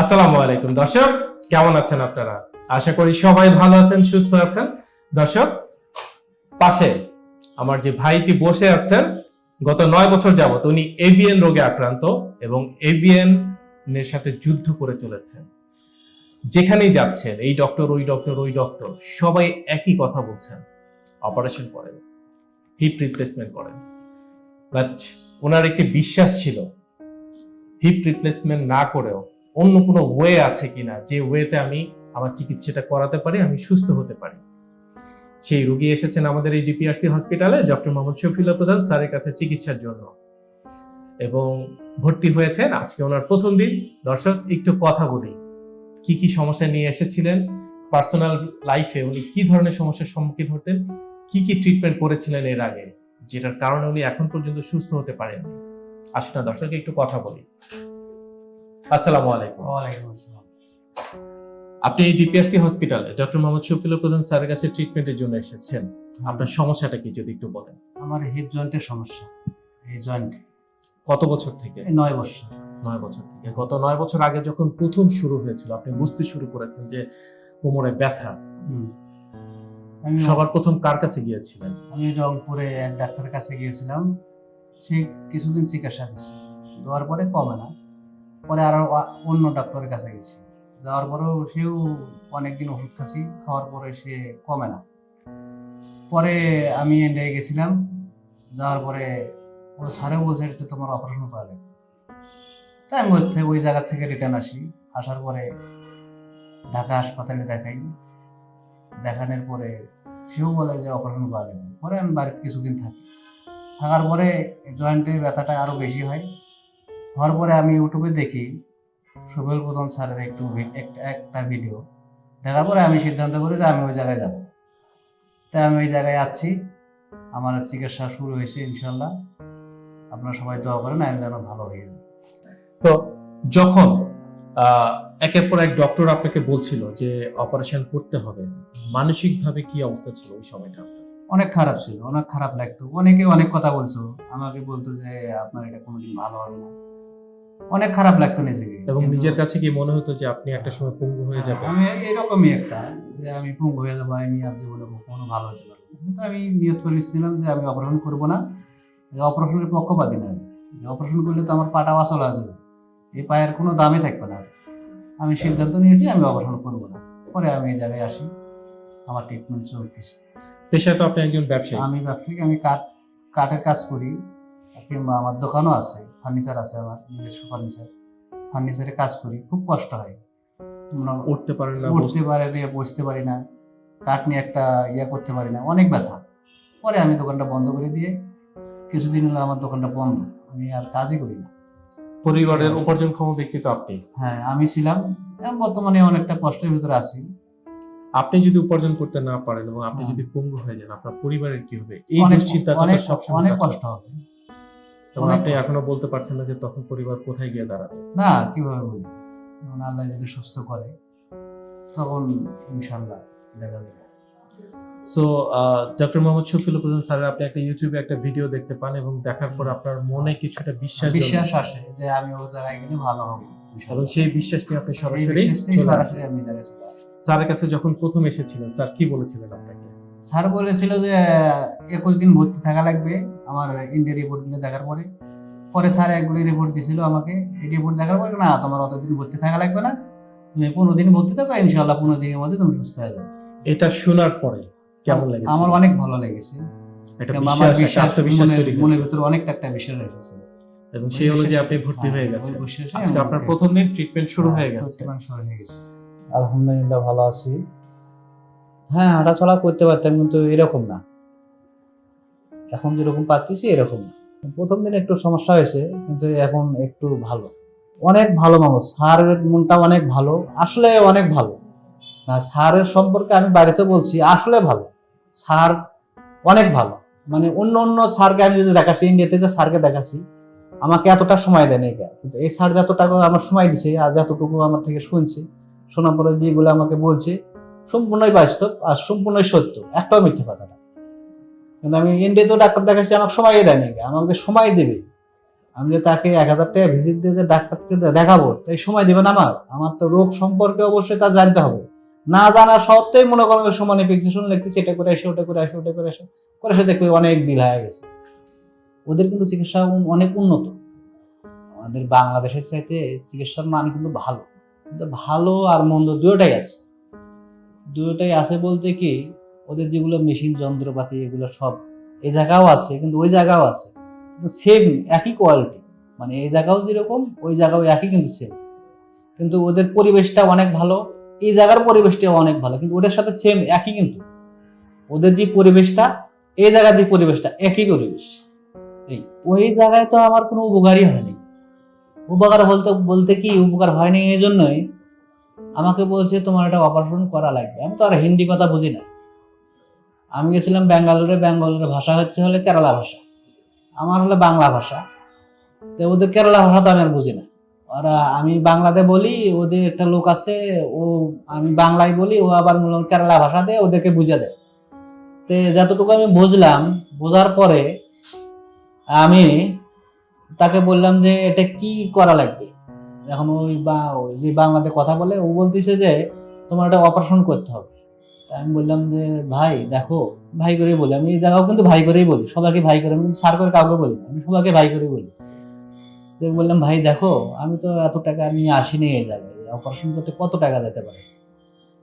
আসসালামু আলাইকুম। দর্শক, কেমন আছেন আপনারা? আশা করি সবাই ভালো আছেন, সুস্থ আছেন। দর্শক, পাশে আমার যে ভাইটি বসে আছেন, গত নয় বছর যাবত উনি এভিএন রোগে আক্রান্ত এবং এভিএন এর সাথে যুদ্ধ করে চলেছেন। যেখানেই যাচ্ছেন, এই ডক্টর ওই ডক্টর ওই ডক্টর সবাই একই কথা বলছেন। অপারেশন করেন হিপ রিপ্লেসমেন্ট করেন। বাট ওনার একটি বিশ্বাস ছিল হিপ রিপ্লেসমেন্ট না করেও অন্য কোনো ওয়ে আছে কিনা, যে ওয়েতে আমি আমার চিকিৎসাটা করাতে পারি, আমি সুস্থ হতে পারি। সেই রোগী এসেছেন আমাদের এই ডিপিআরসি হসপিটালে ডক্টর মোহাম্মদ শফিউল্লাহ প্রধান স্যারের কাছে চিকিৎসার জন্য। এবং ভর্তি হয়েছেন আজকে ওনার প্রথম দিন। দর্শক, একটু কথা বলি। কি কি সমস্যা নিয়ে এসেছিলেন? পার্সোনাল লাইফে উনি কি ধরনের সমস্যার সম্মুখীন হতেন? কি কি ট্রিটমেন্ট করেছিলেন এর আগে? যেটার কারণে উনি এখন পর্যন্ত সুস্থ হতে পারেননি। আসুন না দর্শক একটু কথা বলি। আসসালামু আলাইকুম। ওয়ালাইকুম আসসালাম। আপনি এই ডিপিআরসি হসপিটালে ডক্টর মোহাম্মদ প্রধান স্যারের কাছে ট্রিটমেন্টের জন্য এসেছেন। আপনার সমস্যাটা কি যদি একটু বলেন? আমার হিপ জয়েন্টের সমস্যা। এই জয়েন্ট কত বছর থেকে? নয় বছর। নয় বছর থেকে। গত নয় বছর আগে যখন প্রথম শুরু হয়েছিল আপনি বুঝতে শুরু করেছেন যে কোমরে ব্যথা। সবার প্রথম কার কাছে গিয়েছিলেন? আমি রংপুরে এক ডাক্তারের কাছে গিয়েছিলাম। সে কিছুদিন চিকিৎসা দিচ্ছে দেওয়ার পরে কমে না। পরে আরও অন্য ডাক্তারের কাছে গেছি। যাওয়ার পরেও সেও অনেকদিন ওষুধ খাচ্ছি, খাওয়ার পরে সে কমে না। পরে আমি ইন্ডিয়ায় গেছিলাম, যাওয়ার পরে ও স্যারে বলছে যে তোমার অপারেশন করা লাগবে। তাই আমি ওই জায়গা থেকে রিটার্ন আসি। আসার পরে ঢাকা হাসপাতালে দেখাই। দেখানোর পরে সেও বলে যে অপারেশন করা লাগবে। পরে আমি বাড়িতে কিছুদিন থাকি। থাকার পরে জয়েন্টে ব্যথাটা আরও বেশি হয়। হওয়ার পরে আমি ইউটিউবে দেখি সুবেল প্রধান স্যারের একটু একটা ভিডিও। দেখার পরে আমি সিদ্ধান্ত করি যে আমি ওই জায়গায় যাব। তাই আমি ওই জায়গায় আছি। আমার চিকিৎসা শুরু হয়েছে ইনশাল্লাহ। আপনারা সবাই দোয়া করেন আমি যেন ভালো হয়ে। তো যখন একের পর এক ডক্টর আপনাকে বলছিল যে অপারেশন করতে হবে মানসিক ভাবে কি অবস্থা ছিল ওই সময়টা? অনেক খারাপ ছিল অনেক খারাপ লাগতো। অনেকে অনেক কথা বলছো। আমাকে বলতো যে আপনার এটা কোনোদিন ভালো হবে না। অনেক খারাপ লাগতো নিজেকে। এবং নিজের কাছে কি মনে হতো যে আপনি একটা সময় পঙ্গু হয়ে যাবেন? আমি এরকমই একটা যে আমি পঙ্গু হয়ে যাব আমি আর জীবনে কখনো ভালো হতে পারব না। কিন্তু আমি নিয়ত করে নিচ্ছিলাম যে আমি অপারেশন করব না। অপারেশনের পক্ষপাতি না আমি। অপারেশন করলে তো আমার পাটা আসল হয়ে যাবে। এই পায়ের কোনো দামই থাকবে না আর। আমি সিদ্ধান্ত নিয়েছি আমি অপারেশন করব না। পরে আমি এই জায়গায় আসি আমার ট্রিটমেন্ট চলতেছে। পেশায় তো আপনি একজন ব্যবসায়ী। আমি ব্যবসায়ী আমি কাঠ কাঠের কাজ করি। আমার দোকানও আছে। ফার্নিচার আছে আমার নিজস্ব ফার্নিচার। ফার্নিচারে কাজ করি খুব কষ্ট হয়। উঠতে পারেন না উঠতে পারি না বসতে পারি না কাঠ নিয়ে একটা ইয়া করতে পারি না অনেক ব্যথা। পরে আমি দোকানটা বন্ধ করে দিয়ে কিছুদিন হলো আমার দোকানটা বন্ধ আমি আর কাজই করি না। পরিবারের উপার্জনক্ষম ব্যক্তি তো আপনি। হ্যাঁ আমি ছিলাম বর্তমানে অনেকটা কষ্টের ভিতরে আছি। আপনি যদি উপার্জন করতে না পারেন এবং আপনি হ্যাঁ। যদি পঙ্গু হয়ে যান আপনার পরিবারের কি হবে? এই অনেক দুশ্চিন্তাটা অনেক কষ্ট হবে। তখন আপনি এখনও বলতে পারছেন না যে তখন পরিবার কোথায় গিয়ে দাঁড়াবে? না কীভাবে বলি? আল্লাহ যদি সুস্থ করে তখন ইনশাল্লাহ দেখা যাবে। সো ডক্টর মোহাম্মদ শফিউল প্রধান স্যারের আপনি একটা ইউটিউবে একটা ভিডিও দেখতে পান এবং দেখার পর আপনার মনে কিছুটা বিশ্বাস বিশ্বাস আসে যে আমি ও জায়গায় গেলে ভালো হবে। এবং সেই বিশ্বাস নিয়ে আপনি সরাসরি সরাসরি আমি জায়গায় স্যারের কাছে যখন প্রথম এসেছিলেন স্যার কি বলেছিলেন আপনাকে? স্যার বলেছিল যে একুশ দিন ভর্তি থাকা লাগবে আমার ইন্ডিয়া রিপোর্টগুলো দেখার পরে। পরে স্যার একগুলি রিপোর্ট দিছিল আমাকে। এই রিপোর্ট দেখার পরে না তোমার অতদিন ভর্তি থাকা লাগবে না। তুমি পনেরো দিন ভর্তি থাকো ইনশাল্লাহ পনেরো দিনের মধ্যে তুমি সুস্থ হয়ে যাবে। এটা শোনার পরে কেমন লেগেছে? আমার অনেক ভালো লেগেছে। আমার বিশ্বাস মনের-। ভিতরে অনেকটা একটা বিশ্বাস এসেছে। এবং সেই অনুযায়ী আপনি ভর্তি হ্যাঁ, হয়ে গেছেন। আজকে আপনার প্রথম দিন ট্রিটমেন্ট শুরু হ্যাঁ, শুরু হয়ে গেছে। আলহামদুলিল্লাহ ভালো আছি। হ্যাঁ হাঁটাচলা করতে পারতাম, কিন্তু এরকম না। এখন যেরকম পাচ্ছি এরকম না। প্রথম দিন একটু সমস্যা হয়েছে, কিন্তু এখন একটু ভালো। অনেক ভালো মানুষ। স্যারের মনটা অনেক ভালো। আসলে অনেক ভালো। না স্যারের সম্পর্কে আমি বাড়িতে বলছি, আসলে ভালো। স্যার অনেক ভালো। মানে অন্য অন্য স্যারকে আমি যদি দেখাচ্ছি, ইন্ডিয়াতে যে স্যারকে দেখাচ্ছি, আমাকে এতটা সময় দেয় নাই কিন্তু এই স্যার যতটা আমার সময় দিছে আর যতটুকু আমার থেকে শুনছে, শোনার পরে যেগুলো আমাকে বলছে সম্পূর্ণই বাস্তব আর সম্পূর্ণই সত্য। একটাও মিথ্যে কথা না কিন্তু আমি ইন্ডিয়াতেও ডাক্তার দেখাচ্ছি আমাকে সময়ই দেয়নি। আমাকে সময় দেবে। আমি যে তাকে এক হাজার টাকা ভিজিট দিয়ে যে ডাক্তারকে দেখাবো, তাই সময় দিবেন আমার। আমার তো রোগ সম্পর্কে অবশ্যই তা জানতে হবে। না জানা সত্ত্বেই মনে করেন সমানে ফিক্সেশন লিখতেছি, এটা করে আসে, ওটা করে আসে, ওটা করে আসে। করে সে দেখবে অনেক বিল হয়ে গেছে। ওদের কিন্তু চিকিৎসা অনেক উন্নত। আমাদের বাংলাদেশের চাইতে চিকিৎসার মান কিন্তু ভালো। কিন্তু ভালো আর মন্দ দুটোটাই আছে। দুটোটাই আছে বলতে কি, ওদের যেগুলো মেশিন যন্ত্রপাতি, এগুলো সব এই জায়গাও আছে, কিন্তু ওই জায়গাও আছে। কিন্তু সেম একই কোয়ালিটি মানে এই জায়গাও যেরকম, ওই জায়গাও একই, কিন্তু সেম কিন্তু ওদের পরিবেশটা অনেক ভালো, এই জায়গার পরিবেশটাও অনেক ভালো, কিন্তু ওদের সাথে সেম একই কিন্তু। ওদের যে পরিবেশটা, এই জায়গার যে পরিবেশটা, একই পরিবেশ। এই, ওই জায়গায় তো আমার কোনো উপকারই হয়নি। উপকার বলতে বলতে কি, উপকার হয়নি এই জন্যই আমাকে বলছে, তোমার একটা অপারেশন করা লাগবে। আমি তো আর হিন্দি কথা বুঝি না। আমি গেছিলাম ব্যাঙ্গালোরে ব্যাঙ্গালোরের ভাষা হচ্ছে হলে কেরালা ভাষা। আমার হলে বাংলা ভাষা। তো ওদের কেরালা ভাষা তো আমি আর বুঝি না। ওরা, আমি বাংলাতে বলি, ওদের একটা লোক আছে, ও, আমি বাংলায় বলি, ও আবার হয় কেরালা ভাষাতে ওদেরকে বুঝে দেয়। তো যতটুকু আমি বুঝলাম, বোঝার পরে আমি তাকে বললাম যে, এটা কি করা লাগবে? এখন ওই বা, ওই যে বাংলাতে কথা বলে, ও বলতেছে যে, তোমার একটা অপারেশন করতে হবে। তা আমি বললাম যে, ভাই, দেখো, ভাই করেই বলি। আমি এই জায়গাও কিন্তু ভাই করেই বলি, সবাইকে ভাই করে, আমি স্যার করে কাউকে বলি আমি সবাইকে ভাই করেই বলি। তো বললাম, ভাই, দেখো, আমি তো এত টাকা নিয়ে আসিনি এই জায়গায় অপারেশন করতে কত টাকা যেতে পারে?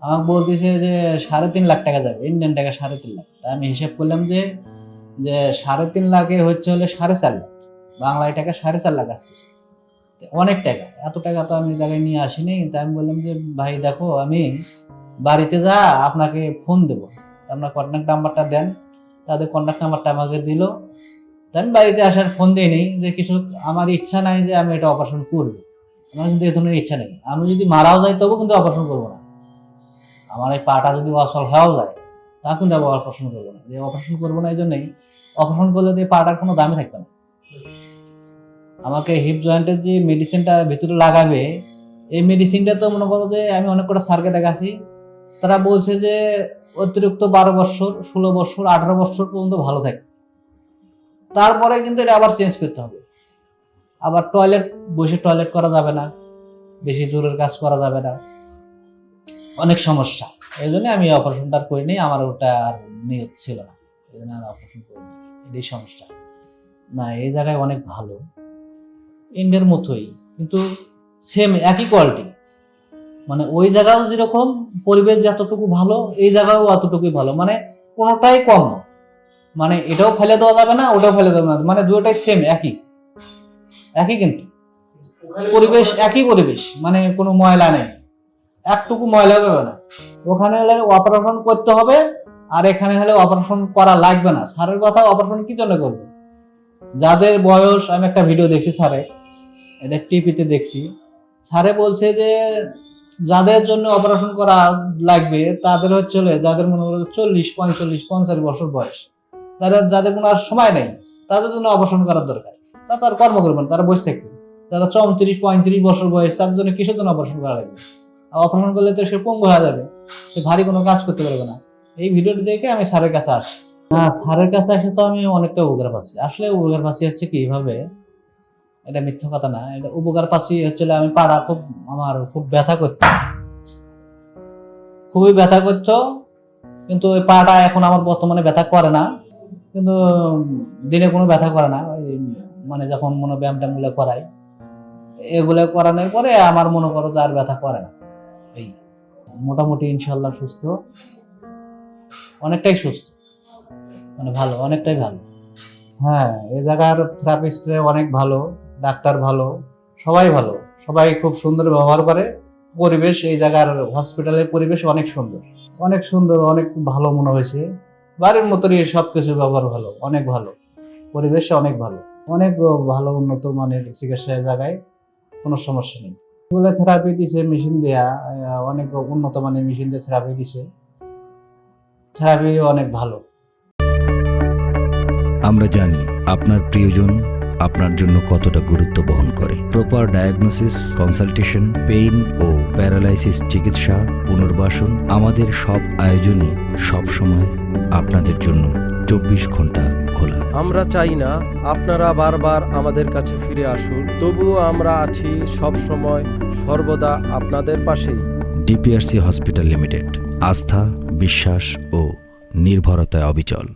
আমাকে বলতেছে যে, সাড়ে তিন লাখ টাকা যাবে ইন্ডিয়ান টাকা সাড়ে তিন লাখ। তা আমি হিসাব করলাম যে যে সাড়ে তিন লাখে হচ্ছে হলে সাড়ে চার লাখ, বাংলায় টাকা সাড়ে চার লাখ আসতেছে। অনেক টাকা। এত টাকা তো আমি জায়গায় নিয়ে আসিনি তাই আমি বললাম যে, ভাই, দেখো, আমি বাড়িতে যা, আপনাকে ফোন দেবো। আপনার কন্ট্যাক্ট নাম্বারটা দেন। তাদের কন্ট্যাক্ট নাম্বারটা আমাকে দিল। আমি বাড়িতে আসার ফোন দিইনি যে কিছু আমার ইচ্ছা নাই যে আমি এটা অপারেশন করব। আমার কিন্তু এই ধরনের ইচ্ছা নেই। আমি যদি মারাও যাই তবু কিন্তু অপারেশন করব না। আমার এই পাটা যদি অসল হয়েও যায় তা কিন্তু আমি অপারেশন করব না। যে অপারেশন করব না এই জন্যই অপারেশন করলে তো এই পাটার কোনো দামই থাকবে না। আমাকে হিপ জয়েন্টের যে মেডিসিনটা ভিতরে লাগাবে, এই মেডিসিনটা তো মনে করো যে আমি অনেক কটা স্যারকে দেখাচ্ছি তারা বলছে যে অতিরিক্ত বারো বছর, ষোলো বছর, আঠারো বছর পর্যন্ত ভালো থাকে। তারপরে কিন্তু এটা আবার চেঞ্জ করতে হবে। আবার টয়লেট বসে টয়লেট করা যাবে না, বেশি জোরের কাজ করা যাবে না। অনেক সমস্যা। এই জন্য আমি অপারেশনটা করিনি, আমার ওটা আর নিয়ত ছিল না। এই জন্য আর অপারেশন করিনি। এটাই সমস্যা। না, এই জায়গায় অনেক ভালো। ইন্ডিয়ার মতোই কিন্তু সেম একই কোয়ালিটি মানে ওই জায়গাও যেরকম পরিবেশ যতটুকু ভালো এই জায়গাও অতটুকুই ভালো। মানে কোনোটাই কম না। মানে এটাও ফেলে দেওয়া যাবে না ওটাও ফেলে দেওয়া না। মানে দুটোটাই সেম একই। একই কিন্তু। পরিবেশ একই পরিবেশ মানে কোনো ময়লা নেই। একটুকু ময়লা হবে না। ওখানে হলে অপারেশন করতে হবে আর এখানে হলে অপারেশন করা লাগবে না। স্যারের কথা অপারেশন কি জন্য করবে? যাদের বয়স আমি একটা ভিডিও দেখছি স্যারের। এটা টিভিতে দেখছি। স্যারে বলছে যে, যাদের জন্য অপারেশন করা লাগবে, তাদের হচ্ছে যাদের মনে করো চল্লিশ, পঁয়তাল্লিশ, পঞ্চাশ বছর বয়স তাদের যাদের কোনো আর সময় নেই, তাদের জন্য অপারেশন করার দরকার। তা তার কর্ম করবেন তারা বসে থাকবে। যারা চৌত্রিশ, পঁয়ত্রিশ বছর বয়স, তাদের জন্য কিসের জন্য অপারেশন করা লাগবে? অপারেশন করলে তো সে পঙ্গু হয়ে যাবে, সে ভারী কোনো কাজ করতে পারবে না। এই ভিডিওটি দেখে আমি স্যারের কাছে আসি। না, স্যারের কাছে আসে তো আমি অনেকটা উপকার পাচ্ছি। আসলে উপকার পাচ্ছি হচ্ছে কি, এইভাবে এটা মিথ্যা কথা না, এটা উপকার পাচ্ছি হচ্ছে আমি পাড়া খুব আমার খুব ব্যথা করতো। খুবই ব্যথা করতো, কিন্তু ওই পাটা এখন আমার বর্তমানে ব্যথা করে না, কিন্তু দিনে কোনো ব্যথা করে না, ওই মানে যখন মনে ব্যায়াম ট্যায়ামগুলো করাই, এগুলো করানোর পরে আমার মনে করো যে আর ব্যথা করে না। এই মোটামুটি ইনশাল্লাহ সুস্থ, অনেকটাই সুস্থ মানে ভালো, অনেকটাই ভালো। হ্যাঁ এই জায়গার থেরাপিস্ট অনেক ভালো। ডাক্তার ভালো, সবাই ভালো। সবাই খুব সুন্দর ব্যবহার করে। পরিবেশ এই জায়গার হসপিটালের পরিবেশ অনেক সুন্দর। অনেক সুন্দর, অনেক ভালো মনে হয়েছে। বাড়ির মতনই সব কিছু ব্যবহার ভালো, অনেক ভালো। পরিবেশ অনেক ভালো। অনেক ভালো উন্নত মানের চিকিৎসা এই জায়গায়, কোনো সমস্যা নেই। এগুলো থেরাপি দিছে মেশিন দেয়া অনেক উন্নত মানের মেশিন দিয়ে থেরাপি দিছে। থেরাপি অনেক ভালো। আমরা জানি আপনার প্রিয়জন আপনার জন্য কতটা গুরুত্ব বহন করে। প্রপার ডায়াগনোসিস কনসালটেশন পেইন ও প্যারালাইসিস চিকিৎসা পুনর্বাসন আমাদের সব আয়োজনই সব সময় আপনাদের জন্য চব্বিশ ঘণ্টা খোলা। আমরা চাই না আপনারা বারবার আমাদের কাছে ফিরে আসুন তবুও আমরা আছি সব সময় সর্বদা আপনাদের পাশেই। ডিপিআরসি হসপিটাল লিমিটেড আস্থা বিশ্বাস ও নির্ভরতায় অবিচল।